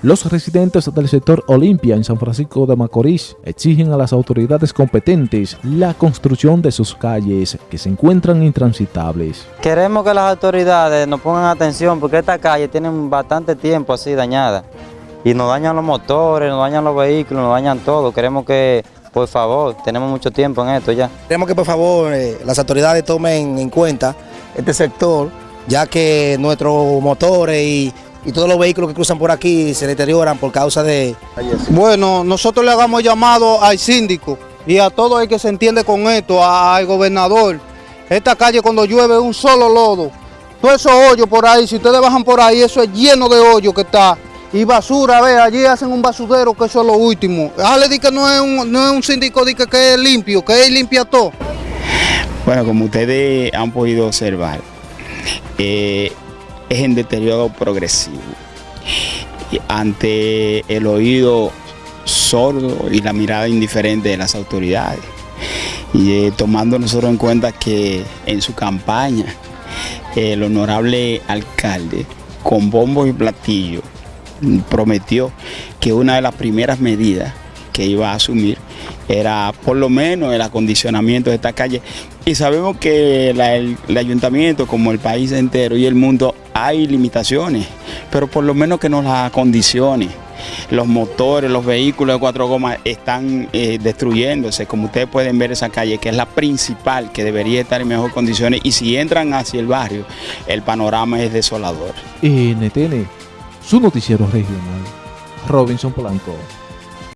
Los residentes del sector Olimpia en San Francisco de Macorís exigen a las autoridades competentes la construcción de sus calles que se encuentran intransitables. Queremos que las autoridades nos pongan atención porque esta calle tiene bastante tiempo así dañada y nos dañan los motores, nos dañan los vehículos, nos dañan todo. Queremos que, por favor, tenemos mucho tiempo en esto ya. Queremos que por favor eh, las autoridades tomen en cuenta este sector ya que nuestros motores y y todos los vehículos que cruzan por aquí se deterioran por causa de... Bueno, nosotros le hagamos llamado al síndico y a todo el que se entiende con esto, al gobernador. Esta calle cuando llueve es un solo lodo. Todos esos hoyos por ahí, si ustedes bajan por ahí, eso es lleno de hoyos que está. Y basura, ve, allí hacen un basurero que eso es lo último. le di que no es un, no es un síndico di que, que es limpio, que él limpia todo. Bueno, como ustedes han podido observar, eh, es en deterioro progresivo. ante el oído sordo y la mirada indiferente de las autoridades. Y eh, tomando nosotros en cuenta que en su campaña el honorable alcalde con bombo y platillo prometió que una de las primeras medidas que iba a asumir era por lo menos el acondicionamiento de esta calle. Y sabemos que el, ayuntamiento, como el país entero y el mundo, hay limitaciones, pero por lo menos que nos las acondicione. Los motores, los vehículos de cuatro gomas están eh, destruyéndose, como ustedes pueden ver esa calle, que es la principal, que debería estar en mejores condiciones, y si entran hacia el barrio, el panorama es desolador. NTN, su noticiero regional, Robinson Polanco.